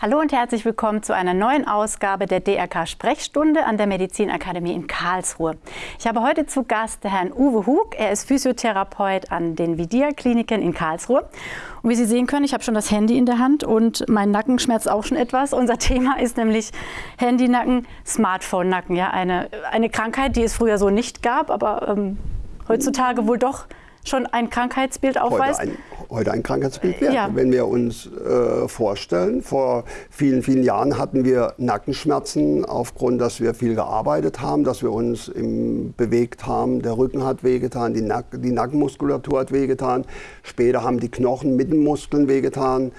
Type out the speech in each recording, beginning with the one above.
Hallo und herzlich willkommen zu einer neuen Ausgabe der DRK Sprechstunde an der Medizinakademie in Karlsruhe. Ich habe heute zu Gast Herrn Uwe Hug. Er ist Physiotherapeut an den Vidia Kliniken in Karlsruhe. Und wie Sie sehen können, ich habe schon das Handy in der Hand und mein Nacken schmerzt auch schon etwas. Unser Thema ist nämlich Handynacken, Smartphone-Nacken. Ja, eine, eine Krankheit, die es früher so nicht gab, aber ähm, heutzutage wohl doch schon ein Krankheitsbild aufweist? Heute ein, heute ein Krankheitsbild wert. Ja. Wenn wir uns äh, vorstellen, vor vielen, vielen Jahren hatten wir Nackenschmerzen aufgrund, dass wir viel gearbeitet haben, dass wir uns im, bewegt haben. Der Rücken hat wehgetan, die, Nack, die Nackenmuskulatur hat wehgetan. Später haben die Knochen mit den Muskeln wehgetan.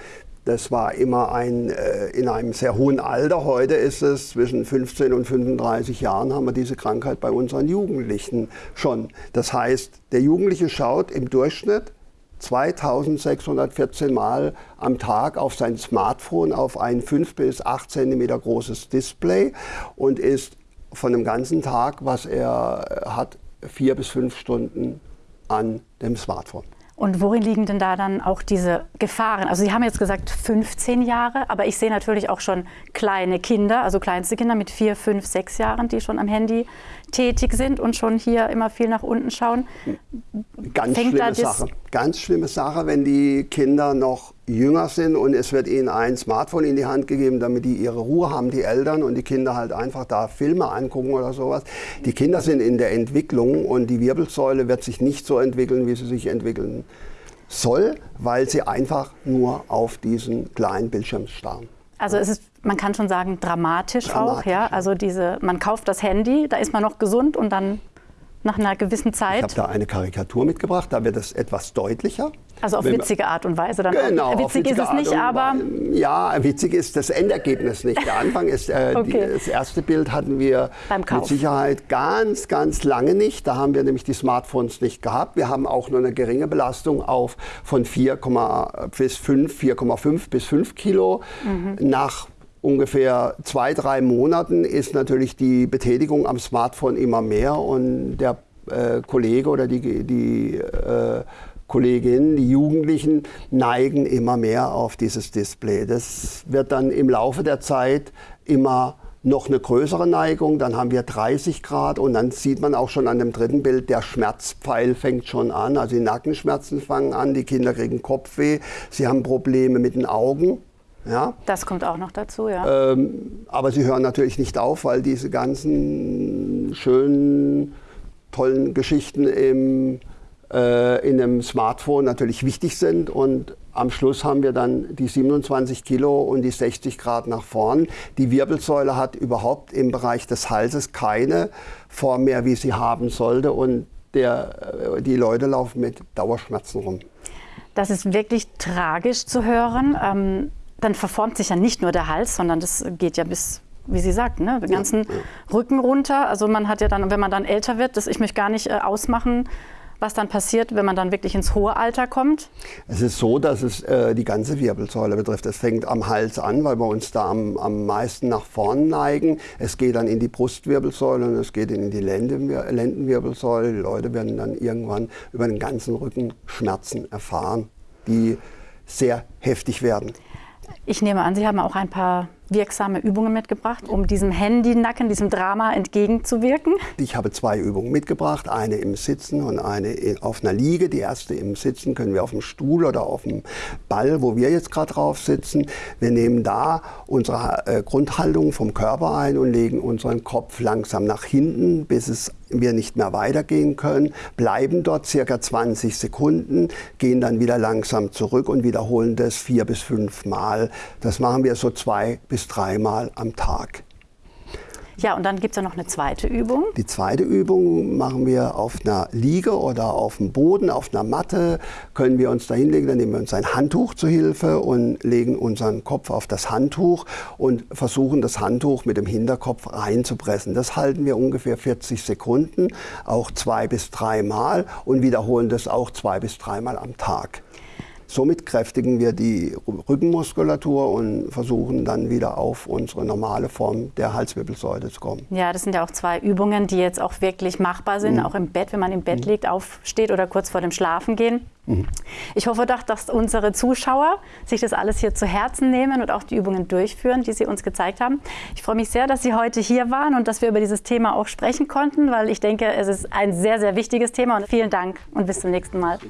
Das war immer ein, äh, in einem sehr hohen Alter. Heute ist es zwischen 15 und 35 Jahren haben wir diese Krankheit bei unseren Jugendlichen schon. Das heißt, der Jugendliche schaut im Durchschnitt 2614 Mal am Tag auf sein Smartphone auf ein 5 bis 8 cm großes Display und ist von dem ganzen Tag, was er hat, vier bis fünf Stunden an dem Smartphone. Und worin liegen denn da dann auch diese Gefahren? Also Sie haben jetzt gesagt 15 Jahre, aber ich sehe natürlich auch schon kleine Kinder, also kleinste Kinder mit vier, fünf, sechs Jahren, die schon am Handy tätig sind und schon hier immer viel nach unten schauen. Ganz Fängt schlimme Sache. Ganz schlimme Sache, wenn die Kinder noch jünger sind und es wird ihnen ein Smartphone in die Hand gegeben, damit die ihre Ruhe haben, die Eltern und die Kinder halt einfach da Filme angucken oder sowas. Die Kinder sind in der Entwicklung und die Wirbelsäule wird sich nicht so entwickeln, wie sie sich entwickeln soll, weil sie einfach nur auf diesen kleinen Bildschirm starren. Also es ist, man kann schon sagen, dramatisch, dramatisch auch, ja. Also diese, man kauft das Handy, da ist man noch gesund und dann nach einer gewissen Zeit. Ich habe da eine Karikatur mitgebracht, da wird es etwas deutlicher. Also auf witzige Art und Weise dann. Genau, witzig ist es nicht, aber. Ja, witzig ist das Endergebnis nicht. Der Anfang ist, äh, okay. die, das erste Bild hatten wir mit Sicherheit ganz, ganz lange nicht. Da haben wir nämlich die Smartphones nicht gehabt. Wir haben auch nur eine geringe Belastung auf von 4, bis 5, 4,5 bis 5 Kilo. Mhm. Nach ungefähr zwei, drei Monaten ist natürlich die Betätigung am Smartphone immer mehr und der äh, Kollege oder die, die äh, Kolleginnen, die Jugendlichen neigen immer mehr auf dieses Display. Das wird dann im Laufe der Zeit immer noch eine größere Neigung, dann haben wir 30 Grad und dann sieht man auch schon an dem dritten Bild, der Schmerzpfeil fängt schon an, also die Nackenschmerzen fangen an, die Kinder kriegen Kopfweh, sie haben Probleme mit den Augen. Ja? Das kommt auch noch dazu, ja. Ähm, aber sie hören natürlich nicht auf, weil diese ganzen schönen, tollen Geschichten im äh, in einem Smartphone natürlich wichtig sind. Und am Schluss haben wir dann die 27 Kilo und die 60 Grad nach vorn. Die Wirbelsäule hat überhaupt im Bereich des Halses keine Form mehr, wie sie haben sollte. Und der, äh, die Leute laufen mit Dauerschmerzen rum. Das ist wirklich tragisch zu hören. Ähm, dann verformt sich ja nicht nur der Hals, sondern das geht ja bis wie Sie sagten, ne, den ganzen ja, ja. Rücken runter. Also man hat ja dann, wenn man dann älter wird, das ich möchte gar nicht äh, ausmachen, was dann passiert, wenn man dann wirklich ins hohe Alter kommt? Es ist so, dass es äh, die ganze Wirbelsäule betrifft. Es fängt am Hals an, weil wir uns da am, am meisten nach vorn neigen. Es geht dann in die Brustwirbelsäule und es geht in die Lendenwirbelsäule. Die Leute werden dann irgendwann über den ganzen Rücken Schmerzen erfahren, die sehr heftig werden. Ich nehme an, Sie haben auch ein paar wirksame Übungen mitgebracht, um diesem Handynacken, diesem Drama entgegenzuwirken? Ich habe zwei Übungen mitgebracht, eine im Sitzen und eine auf einer Liege. Die erste im Sitzen können wir auf dem Stuhl oder auf dem Ball, wo wir jetzt gerade drauf sitzen. Wir nehmen da unsere äh, Grundhaltung vom Körper ein und legen unseren Kopf langsam nach hinten, bis es wir nicht mehr weitergehen können, bleiben dort circa 20 Sekunden, gehen dann wieder langsam zurück und wiederholen das vier bis fünf Mal. Das machen wir so zwei bis dreimal am Tag. Ja, und dann gibt es ja noch eine zweite Übung. Die zweite Übung machen wir auf einer Liege oder auf dem Boden, auf einer Matte, können wir uns da hinlegen. Dann nehmen wir uns ein Handtuch zur Hilfe und legen unseren Kopf auf das Handtuch und versuchen das Handtuch mit dem Hinterkopf reinzupressen. Das halten wir ungefähr 40 Sekunden, auch zwei bis dreimal und wiederholen das auch zwei bis dreimal am Tag. Somit kräftigen wir die Rückenmuskulatur und versuchen dann wieder auf unsere normale Form der Halswirbelsäule zu kommen. Ja, das sind ja auch zwei Übungen, die jetzt auch wirklich machbar sind, mhm. auch im Bett, wenn man im Bett mhm. liegt, aufsteht oder kurz vor dem Schlafengehen. Mhm. Ich hoffe doch, dass unsere Zuschauer sich das alles hier zu Herzen nehmen und auch die Übungen durchführen, die Sie uns gezeigt haben. Ich freue mich sehr, dass Sie heute hier waren und dass wir über dieses Thema auch sprechen konnten, weil ich denke, es ist ein sehr, sehr wichtiges Thema. Und vielen Dank und bis zum nächsten Mal.